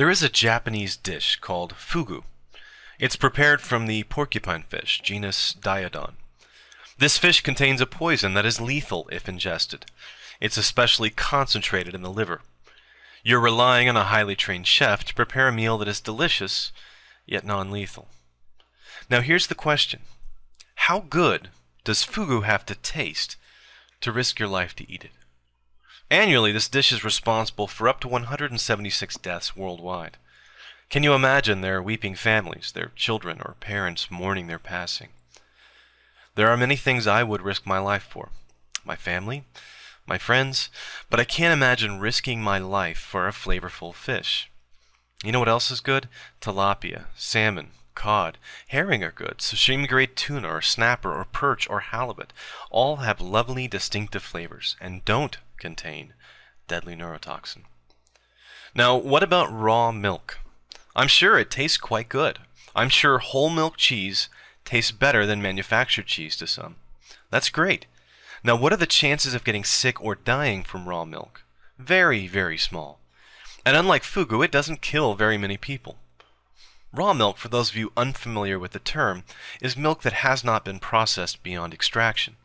There is a Japanese dish called fugu. It's prepared from the porcupine fish, genus Diodon. This fish contains a poison that is lethal if ingested. It's especially concentrated in the liver. You're relying on a highly trained chef to prepare a meal that is delicious, yet non lethal. Now, here's the question How good does fugu have to taste to risk your life to eat it? Annually, this dish is responsible for up to 176 deaths worldwide. Can you imagine their weeping families, their children or parents mourning their passing? There are many things I would risk my life for my family, my friends, but I can't imagine risking my life for a flavorful fish. You know what else is good? Tilapia, salmon, cod, herring are good, sashimi grade tuna or snapper or perch or halibut all have lovely distinctive flavors and don't contain deadly neurotoxin. Now, what about raw milk? I'm sure it tastes quite good. I'm sure whole milk cheese tastes better than manufactured cheese to some. That's great. Now, what are the chances of getting sick or dying from raw milk? Very, very small. And unlike fugu, it doesn't kill very many people. Raw milk, for those of you unfamiliar with the term, is milk that has not been processed beyond extraction.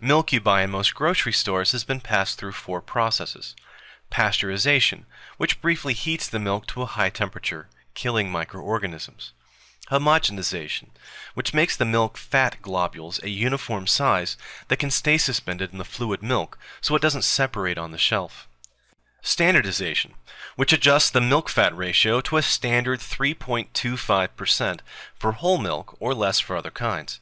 Milk you buy in most grocery stores has been passed through four processes. Pasteurization, which briefly heats the milk to a high temperature, killing microorganisms. Homogenization, which makes the milk fat globules a uniform size that can stay suspended in the fluid milk so it doesn't separate on the shelf. Standardization, which adjusts the milk fat ratio to a standard 3.25% for whole milk or less for other kinds.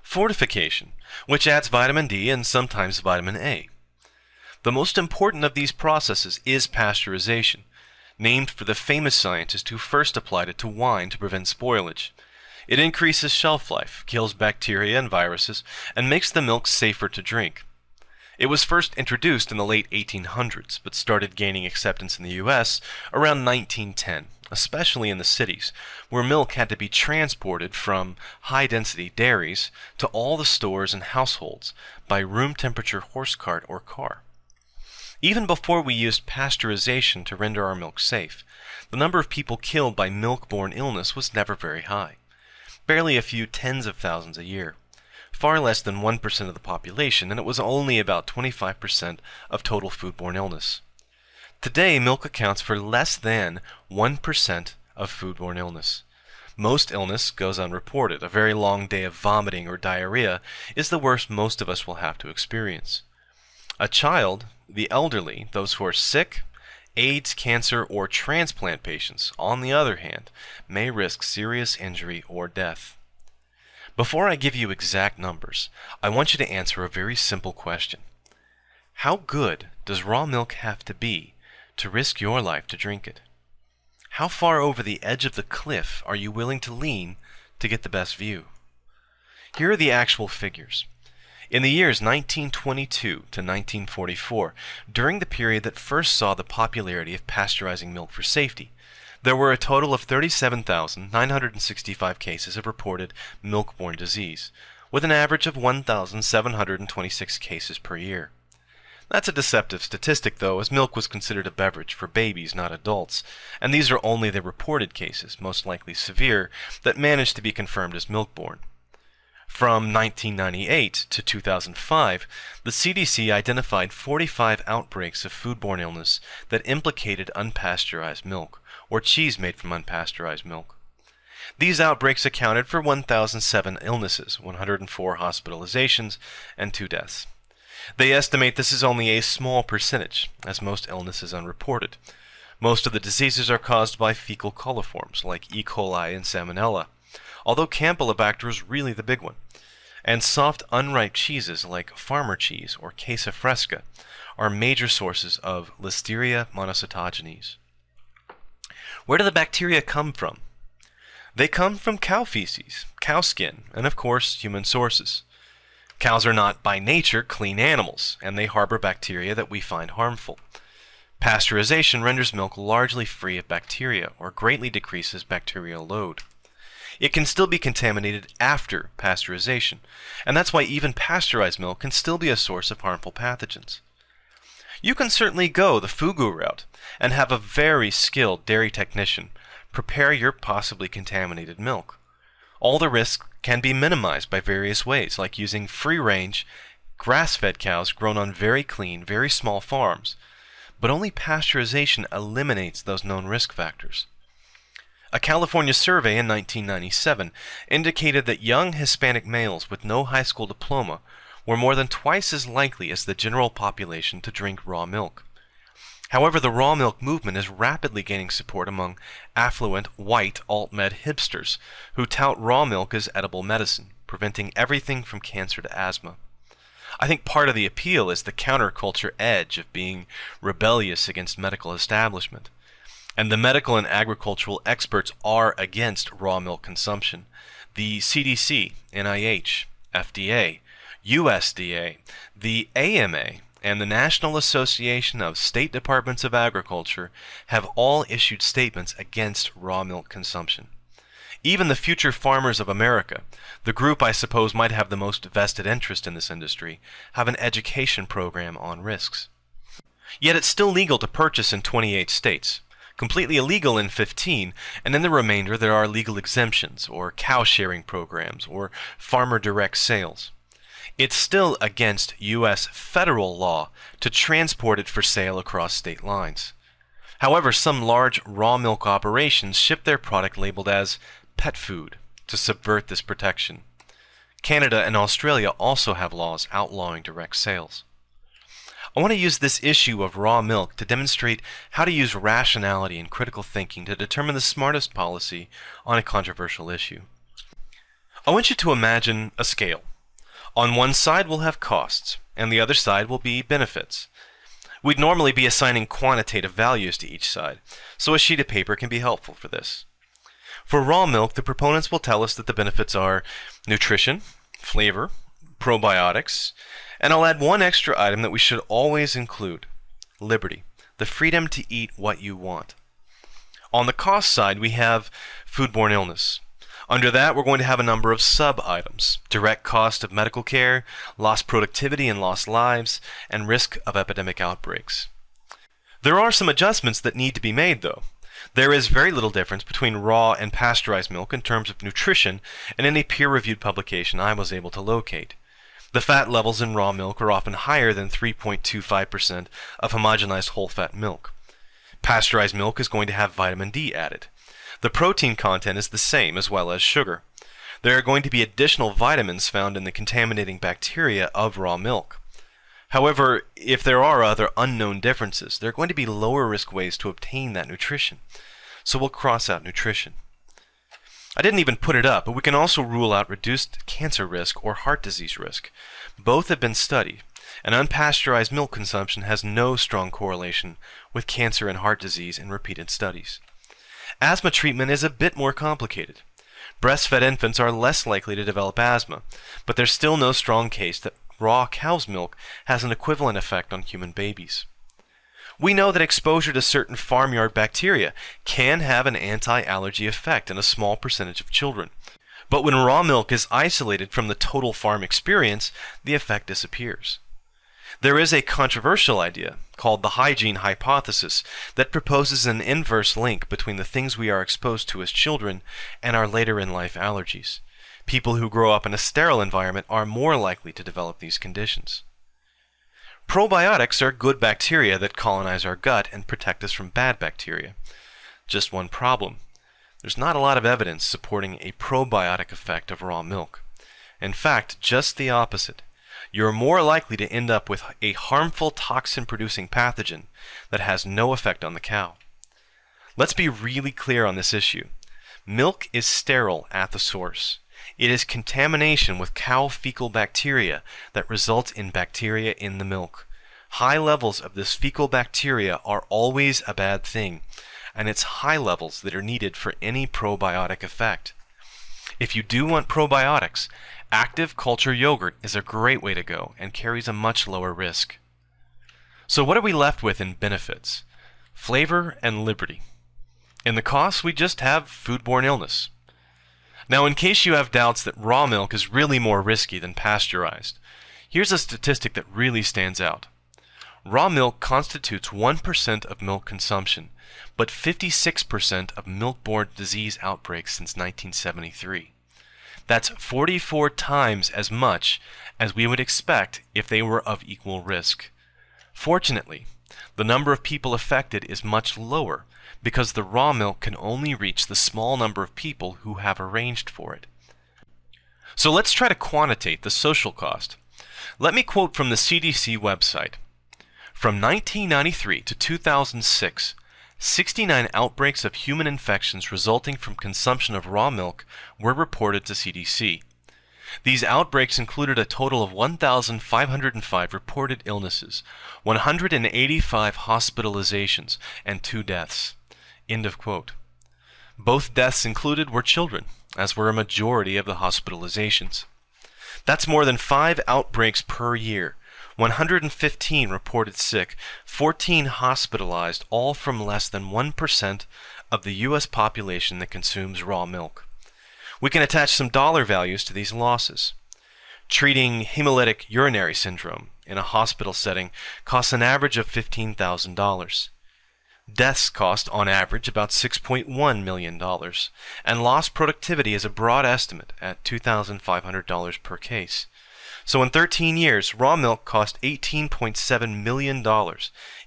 Fortification, which adds vitamin D and sometimes vitamin A. The most important of these processes is pasteurization, named for the famous scientist who first applied it to wine to prevent spoilage. It increases shelf life, kills bacteria and viruses, and makes the milk safer to drink. It was first introduced in the late 1800s, but started gaining acceptance in the US around 1910, especially in the cities, where milk had to be transported from high density dairies to all the stores and households by room temperature horse cart or car. Even before we used pasteurization to render our milk safe, the number of people killed by milk borne illness was never very high, barely a few tens of thousands a year far less than 1% of the population, and it was only about 25% of total foodborne illness. Today, milk accounts for less than 1% of foodborne illness. Most illness goes unreported. A very long day of vomiting or diarrhea is the worst most of us will have to experience. A child, the elderly, those who are sick, AIDS, cancer, or transplant patients, on the other hand, may risk serious injury or death. Before I give you exact numbers, I want you to answer a very simple question. How good does raw milk have to be to risk your life to drink it? How far over the edge of the cliff are you willing to lean to get the best view? Here are the actual figures. In the years 1922 to 1944, during the period that first saw the popularity of pasteurizing milk for safety, there were a total of 37,965 cases of reported milk-borne disease, with an average of 1,726 cases per year. That's a deceptive statistic, though, as milk was considered a beverage for babies, not adults, and these are only the reported cases, most likely severe, that managed to be confirmed as milk-borne. From 1998 to 2005, the CDC identified 45 outbreaks of foodborne illness that implicated unpasteurized milk, or cheese made from unpasteurized milk. These outbreaks accounted for 1,007 illnesses, 104 hospitalizations, and 2 deaths. They estimate this is only a small percentage, as most illnesses unreported. Most of the diseases are caused by fecal coliforms, like E. coli and Salmonella, although Campylobacter is really the big one. And soft, unripe cheeses like farmer cheese or queso fresco are major sources of Listeria monocytogenes. Where do the bacteria come from? They come from cow feces, cow skin, and of course, human sources. Cows are not by nature clean animals, and they harbor bacteria that we find harmful. Pasteurization renders milk largely free of bacteria or greatly decreases bacterial load. It can still be contaminated after pasteurization, and that's why even pasteurized milk can still be a source of harmful pathogens. You can certainly go the Fugu route and have a very skilled dairy technician prepare your possibly contaminated milk. All the risks can be minimized by various ways, like using free range, grass fed cows grown on very clean, very small farms. But only pasteurization eliminates those known risk factors. A California survey in 1997 indicated that young Hispanic males with no high school diploma were more than twice as likely as the general population to drink raw milk. However, the raw milk movement is rapidly gaining support among affluent white alt-med hipsters who tout raw milk as edible medicine, preventing everything from cancer to asthma. I think part of the appeal is the counterculture edge of being rebellious against medical establishment. And the medical and agricultural experts are against raw milk consumption. The CDC, NIH, FDA, USDA, the AMA, and the National Association of State Departments of Agriculture have all issued statements against raw milk consumption. Even the Future Farmers of America, the group I suppose might have the most vested interest in this industry, have an education program on risks. Yet it's still legal to purchase in 28 states completely illegal in 15, and in the remainder there are legal exemptions, or cow sharing programs, or farmer direct sales. It's still against U.S. federal law to transport it for sale across state lines. However, some large raw milk operations ship their product labeled as pet food to subvert this protection. Canada and Australia also have laws outlawing direct sales. I want to use this issue of raw milk to demonstrate how to use rationality and critical thinking to determine the smartest policy on a controversial issue. I want you to imagine a scale. On one side we'll have costs, and the other side will be benefits. We'd normally be assigning quantitative values to each side, so a sheet of paper can be helpful for this. For raw milk, the proponents will tell us that the benefits are nutrition, flavor, probiotics, and I'll add one extra item that we should always include liberty, the freedom to eat what you want. On the cost side, we have foodborne illness. Under that, we're going to have a number of sub items direct cost of medical care, lost productivity and lost lives, and risk of epidemic outbreaks. There are some adjustments that need to be made, though. There is very little difference between raw and pasteurized milk in terms of nutrition and in any peer reviewed publication I was able to locate. The fat levels in raw milk are often higher than 3.25% of homogenized whole fat milk. Pasteurized milk is going to have vitamin D added. The protein content is the same as well as sugar. There are going to be additional vitamins found in the contaminating bacteria of raw milk. However, if there are other unknown differences, there are going to be lower risk ways to obtain that nutrition. So we'll cross out nutrition. I didn't even put it up, but we can also rule out reduced cancer risk or heart disease risk. Both have been studied, and unpasteurized milk consumption has no strong correlation with cancer and heart disease in repeated studies. Asthma treatment is a bit more complicated. Breastfed infants are less likely to develop asthma, but there's still no strong case that raw cow's milk has an equivalent effect on human babies. We know that exposure to certain farmyard bacteria can have an anti-allergy effect in a small percentage of children. But when raw milk is isolated from the total farm experience, the effect disappears. There is a controversial idea called the hygiene hypothesis that proposes an inverse link between the things we are exposed to as children and our later in life allergies. People who grow up in a sterile environment are more likely to develop these conditions. Probiotics are good bacteria that colonize our gut and protect us from bad bacteria. Just one problem. There's not a lot of evidence supporting a probiotic effect of raw milk. In fact, just the opposite. You're more likely to end up with a harmful toxin producing pathogen that has no effect on the cow. Let's be really clear on this issue. Milk is sterile at the source. It is contamination with cow fecal bacteria that results in bacteria in the milk. High levels of this fecal bacteria are always a bad thing, and it's high levels that are needed for any probiotic effect. If you do want probiotics, active culture yogurt is a great way to go and carries a much lower risk. So what are we left with in benefits? Flavor and liberty. In the costs, we just have foodborne illness. Now, in case you have doubts that raw milk is really more risky than pasteurized, here's a statistic that really stands out. Raw milk constitutes 1% of milk consumption, but 56% of milk-borne disease outbreaks since 1973. That's 44 times as much as we would expect if they were of equal risk. Fortunately, the number of people affected is much lower because the raw milk can only reach the small number of people who have arranged for it. So let's try to quantitate the social cost. Let me quote from the CDC website. From 1993 to 2006, 69 outbreaks of human infections resulting from consumption of raw milk were reported to CDC. These outbreaks included a total of 1,505 reported illnesses, 185 hospitalizations, and two deaths. End of quote. Both deaths included were children, as were a majority of the hospitalizations. That's more than five outbreaks per year, 115 reported sick, 14 hospitalized, all from less than 1% of the U.S. population that consumes raw milk. We can attach some dollar values to these losses. Treating hemolytic uremic syndrome in a hospital setting costs an average of $15,000. Deaths cost, on average, about $6.1 million, and lost productivity is a broad estimate at $2,500 per case. So in 13 years, raw milk cost $18.7 million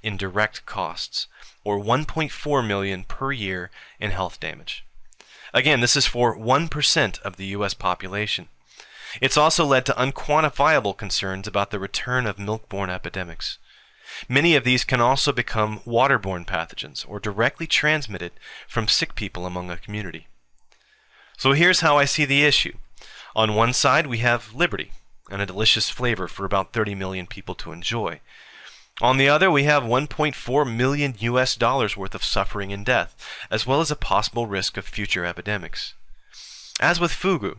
in direct costs, or 1.4 million per year in health damage. Again, this is for 1% of the U.S. population. It's also led to unquantifiable concerns about the return of milk-borne epidemics. Many of these can also become waterborne pathogens or directly transmitted from sick people among a community. So here's how I see the issue. On one side, we have liberty, and a delicious flavor for about 30 million people to enjoy. On the other, we have 1.4 million US dollars worth of suffering and death, as well as a possible risk of future epidemics. As with fugu,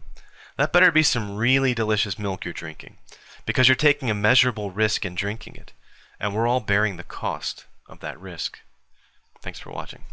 that better be some really delicious milk you're drinking, because you're taking a measurable risk in drinking it, and we're all bearing the cost of that risk. Thanks for watching.